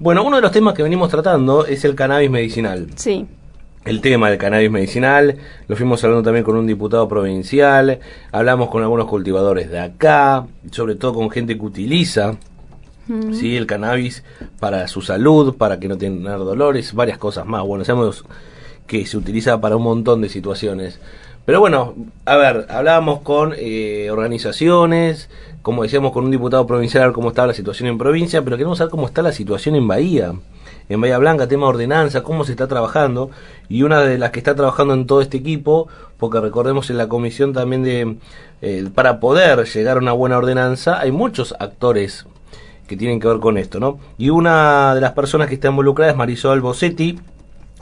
Bueno, uno de los temas que venimos tratando es el cannabis medicinal. Sí. El tema del cannabis medicinal, lo fuimos hablando también con un diputado provincial, hablamos con algunos cultivadores de acá, sobre todo con gente que utiliza ¿sí? el cannabis para su salud, para que no tengan dolores, varias cosas más. Bueno, sabemos que se utiliza para un montón de situaciones. Pero bueno, a ver, hablábamos con eh, organizaciones, como decíamos con un diputado provincial, cómo estaba la situación en provincia, pero queremos saber cómo está la situación en Bahía. En Bahía Blanca, tema de ordenanza, cómo se está trabajando. Y una de las que está trabajando en todo este equipo, porque recordemos en la comisión también de, eh, para poder llegar a una buena ordenanza, hay muchos actores que tienen que ver con esto, ¿no? Y una de las personas que está involucrada es Marisol Bossetti,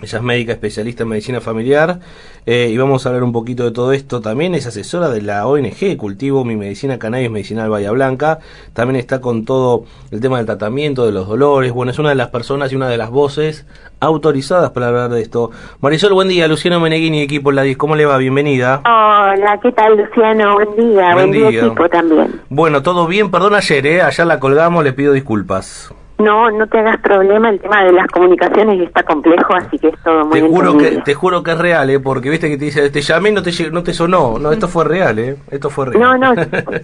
ella es médica especialista en medicina familiar eh, y vamos a hablar un poquito de todo esto. También es asesora de la ONG Cultivo Mi Medicina Cannabis Medicinal Bahía Blanca. También está con todo el tema del tratamiento de los dolores. Bueno, es una de las personas y una de las voces autorizadas para hablar de esto. Marisol, buen día. Luciano Meneghini, equipo Ladis. ¿Cómo le va? Bienvenida. Hola, ¿qué tal, Luciano? Buen día. Buen, día, equipo también. Bueno, todo bien. Perdón ayer, ¿eh? Allá la colgamos, le pido disculpas. No, no te hagas problema, el tema de las comunicaciones está complejo, así que es todo muy te juro que Te juro que es real, ¿eh? porque viste que te dice, te llamé y no te, no te sonó. No, esto fue real, ¿eh? Esto fue real. No, no,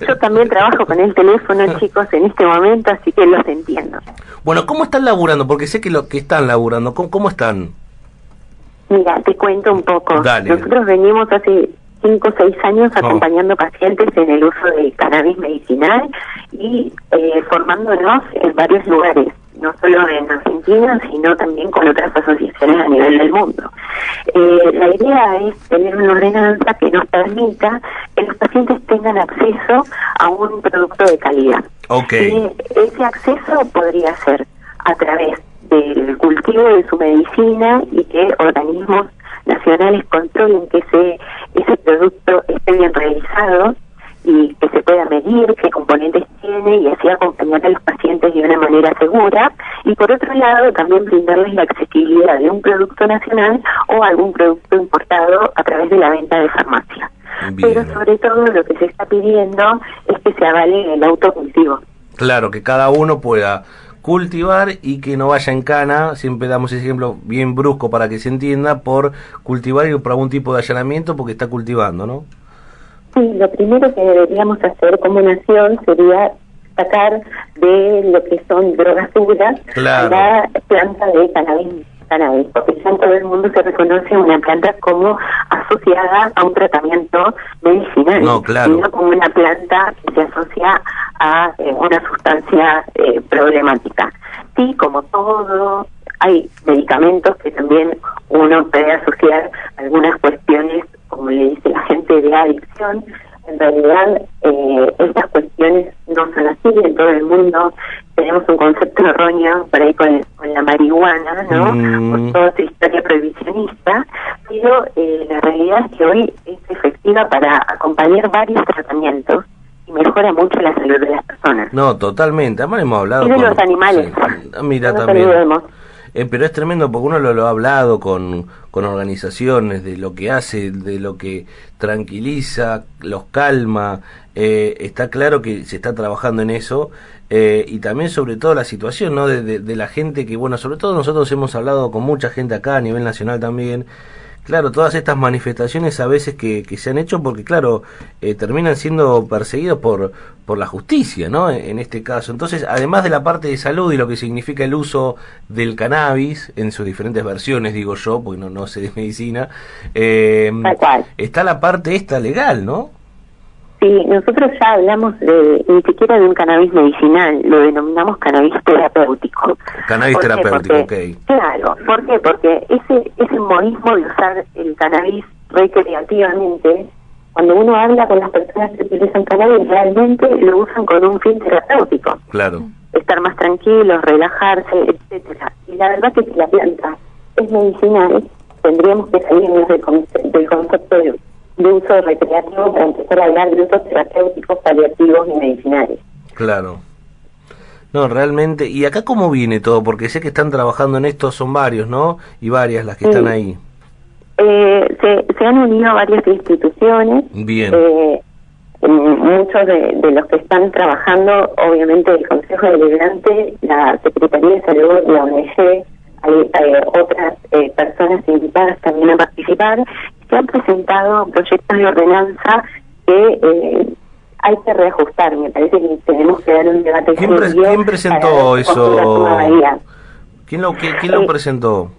yo también trabajo con el teléfono, chicos, en este momento, así que los entiendo. Bueno, ¿cómo están laburando? Porque sé que lo que están laburando, ¿cómo, cómo están? Mira, te cuento un poco. Nosotros venimos hace cinco o seis años oh. acompañando pacientes en el uso de cannabis medicinal y eh, formándonos en varios lugares, no solo en Argentina, sino también con otras asociaciones a nivel del mundo. Eh, la idea es tener una ordenanza que nos permita que los pacientes tengan acceso a un producto de calidad. Okay. ese acceso podría ser a través del cultivo de su medicina y que organismos nacionales controlen que ese, ese producto esté bien realizado y que se pueda medir qué componentes tiene y así acompañar a los pacientes de una manera segura y por otro lado también brindarles la accesibilidad de un producto nacional o algún producto importado a través de la venta de farmacia. Pero sobre todo lo que se está pidiendo es que se avale el autocultivo. Claro, que cada uno pueda cultivar y que no vaya en cana, siempre damos ese ejemplo bien brusco para que se entienda, por cultivar y por algún tipo de allanamiento porque está cultivando, ¿no? Sí, lo primero que deberíamos hacer como nación sería sacar de lo que son drogas duras la planta de cannabis cannabis, porque ya en todo el mundo se reconoce una planta como asociada a un tratamiento medicinal, no, claro. no como una planta que se asocia a eh, una sustancia eh, problemática. Sí, como todo, hay medicamentos que también uno puede asociar algunas cuestiones, como le dice la gente, de adicción, en realidad eh, estas cuestiones no son así en todo el mundo tenemos un concepto erróneo por ahí con, marihuana no mm. toda esa historia prohibicionista pero eh, la realidad es que hoy es efectiva para acompañar varios tratamientos y mejora mucho la salud de las personas. No totalmente. Además hemos hablado y de los animales. Mira también eh, pero es tremendo porque uno lo, ha hablado con, con organizaciones de lo que hace, de lo que tranquiliza, los calma. Eh, está claro que se está trabajando en eso eh, y también sobre todo la situación ¿no? de, de, la gente que, bueno, sobre todo nosotros hemos hablado con mucha gente acá a nivel nacional también Claro, todas estas manifestaciones a veces que, que se han hecho porque, claro, eh, terminan siendo perseguidos por, por la justicia, ¿no? En, este caso. Entonces, además de la parte de salud y lo que significa el uso del cannabis, en sus diferentes versiones, digo yo, porque no, no sé de medicina, eh, está la parte esta legal, ¿no? Sí, nosotros ya hablamos de, ni siquiera de un cannabis medicinal, lo denominamos cannabis terapéutico. Cannabis terapéutico, ok. Claro, ¿por qué? Porque ese, ese modismo de usar el cannabis recreativamente, cuando uno habla con las personas que utilizan cannabis, realmente lo usan con un fin terapéutico. Claro. Estar más tranquilos, relajarse, etcétera. Y la verdad que si la planta es medicinal, tendríamos que salirnos del, del concepto de de uso recreativo para empezar a hablar de usos terapéuticos, paliativos y medicinales. Claro. No, realmente. ¿Y acá cómo viene todo? Porque sé que están trabajando en esto, son varios, ¿no? Y varias las que están ahí. Eh, se, se, han unido varias instituciones. Bien. Eh, muchos de, los que están trabajando, obviamente el Consejo Deliberante, la Secretaría de Salud, la ONG, hay eh, otras eh, personas invitadas también a participar, se han presentado proyectos de ordenanza que eh, hay que reajustar. Me parece que tenemos que dar un debate ¿Quién, ¿quién presentó eso? ¿Quién lo, quién lo presentó?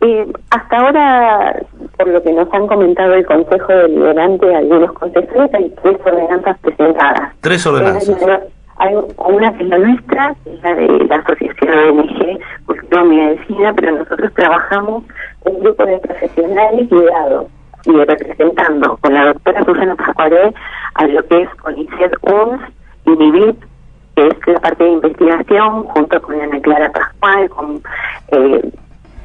Eh, hasta ahora, por lo que nos han comentado el Consejo Deliberante, algunos consejos, hay tres ordenanzas presentadas. Tres ordenanzas. Hay una que es la nuestra, que es la de la Asociación ONG Cultura Medicina, pero nosotros trabajamos un grupo de profesionales guiados y representando con la doctora Susana Zacuaré a lo que es CONICET UNS y MIBIT, que es la parte de investigación, junto con Ana Clara Pascual, con eh,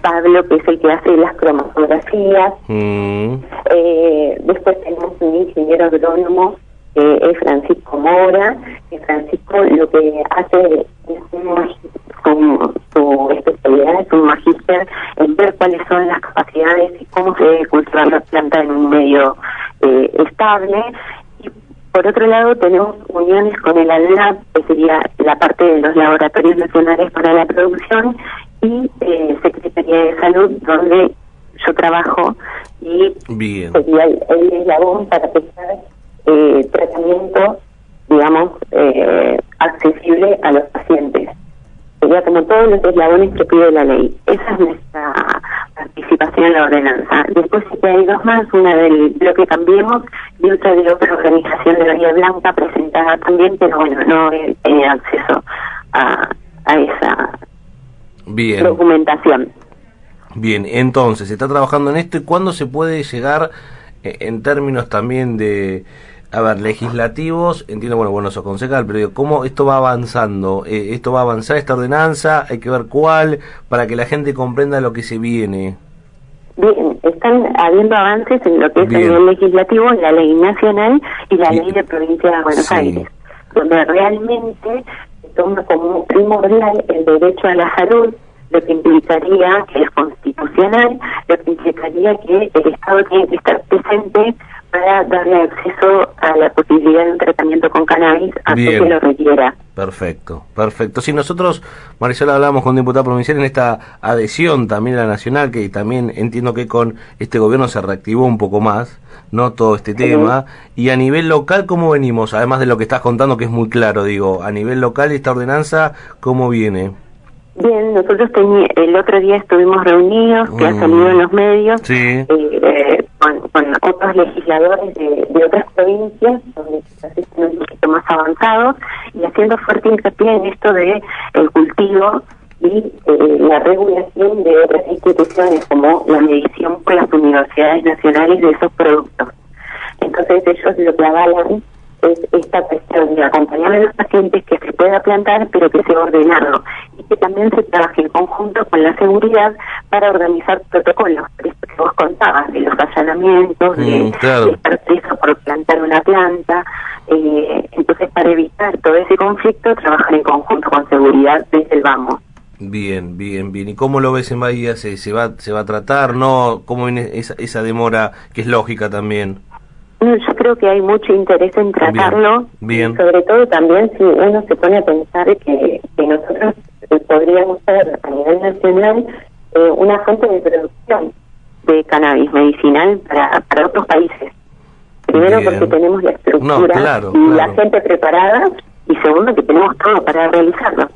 Pablo, que es el que hace las cromatografías. Mm. Eh, después tenemos un ingeniero agrónomo, que es Francisco Mora, que Francisco lo que hace es un, su, especialidad es un magíster en ver cuáles son las capacidades y cómo se debe cultivar la planta en un medio eh, estable. Y por otro lado tenemos uniones con el ALNAP, que sería la parte de los laboratorios nacionales para la producción, y eh, Secretaría de Salud, donde yo trabajo y sería el, el, eslabón para prestar eh, tratamiento, digamos, eh, accesible a los pacientes. Sería como todos los eslabones que pide la ley. Esa es nuestra participación en la ordenanza. Después sí que hay dos más, una del que Cambiemos y otra de otra organización de la Vía Blanca presentada también, pero bueno, no he tenido acceso a, a esa Bien. documentación. Bien, entonces, se está trabajando en esto y cuándo se puede llegar eh, en términos también de, a ver, legislativos, entiendo, bueno, bueno, eso concejal, pero digo, ¿cómo esto va avanzando? Eh, ¿Esto va a avanzar esta ordenanza? Hay que ver cuál, para que la gente comprenda lo que se viene. Bien, están habiendo avances en lo que es el nivel legislativo, la ley nacional y la ley de provincia de Buenos Aires, donde realmente toma como primordial el derecho a la salud, lo que implicaría que es constitucional, lo que implicaría que el Estado tiene que estar presente darle acceso a la posibilidad de un tratamiento con cannabis a que lo requiera. Perfecto, perfecto. Si nosotros, Marisol, hablamos con diputado provincial en esta adhesión también a la nacional, que también entiendo que con este gobierno se reactivó un poco más, ¿no? Todo este tema. Y a nivel local, ¿cómo venimos? Además de lo que estás contando, que es muy claro, digo, a nivel local, esta ordenanza, ¿cómo viene? Bien, nosotros el otro día estuvimos reunidos, que ha mm. salido en los medios, eh, eh, con, otros legisladores de, otras provincias, donde quizás están un poquito más avanzados, y haciendo fuerte hincapié en esto de el cultivo y eh, la regulación de otras instituciones, como la medición por las universidades nacionales de esos productos. Entonces ellos lo que avalan es esta cuestión de acompañar a los pacientes que se pueda plantar, pero que sea ordenado y que también se trabaje en conjunto con la seguridad para organizar protocolos. Vos contabas, de los allanamientos, de, mm, estar preso por plantar una planta. Eh, entonces, para evitar todo ese conflicto, trabajar en conjunto con seguridad desde el vamos. Bien, bien, bien. ¿Y cómo lo ves en Bahía? ¿Se, se, va, se va a tratar? ¿No? ¿Cómo viene esa, esa demora que es lógica también? Yo creo que hay mucho interés en tratarlo, bien, sobre todo también si uno se pone a pensar que, que nosotros podríamos ser a nivel nacional eh, una fuente de producción de cannabis medicinal para, para otros países. Primero porque tenemos la estructura y la gente preparada y segundo que tenemos todo para realizarlo.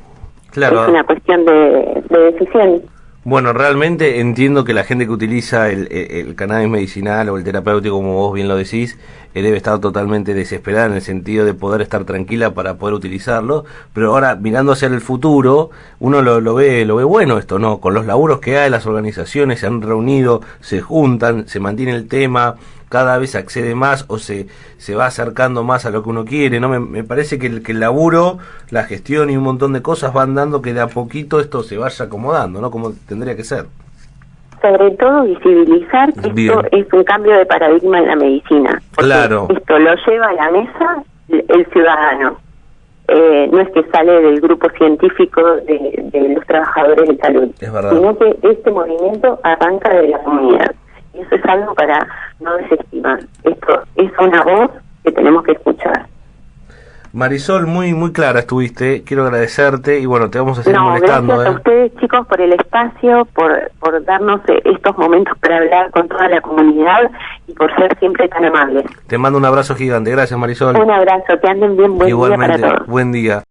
Claro. Es una cuestión de, de decisión. Bueno, realmente entiendo que la gente que utiliza el, cannabis medicinal o el terapéutico, como vos bien lo decís, eh, debe estar totalmente desesperada en el sentido de poder estar tranquila para poder utilizarlo. Pero ahora, mirando hacia el futuro, uno lo, lo, ve lo ve bueno esto, ¿no? Con los laburos que hay, las organizaciones se han reunido, se juntan, se mantiene el tema, cada vez accede más o se, se va acercando más a lo que uno quiere, ¿no? Me, parece que el, que el laburo, la gestión y un montón de cosas van dando que de a poquito esto se vaya acomodando, ¿no? Como tendría que ser. Sobre todo visibilizar que esto es un cambio de paradigma en la medicina. Claro. Esto lo lleva a la mesa el ciudadano. Eh, no es que sale del grupo científico de, de los trabajadores de salud, sino que este movimiento arranca de la comunidad. Y eso es algo para no desestimar. Esto es una voz que tenemos que escuchar. Marisol, muy muy clara estuviste, quiero agradecerte y bueno, te vamos a seguir no, molestando. Gracias a ¿eh? ustedes chicos por el espacio, por, por darnos eh, estos momentos para hablar con toda la comunidad y por ser siempre tan amables. Te mando un abrazo gigante, gracias Marisol. Un abrazo, que anden bien, buen Igualmente, día para todos. buen día.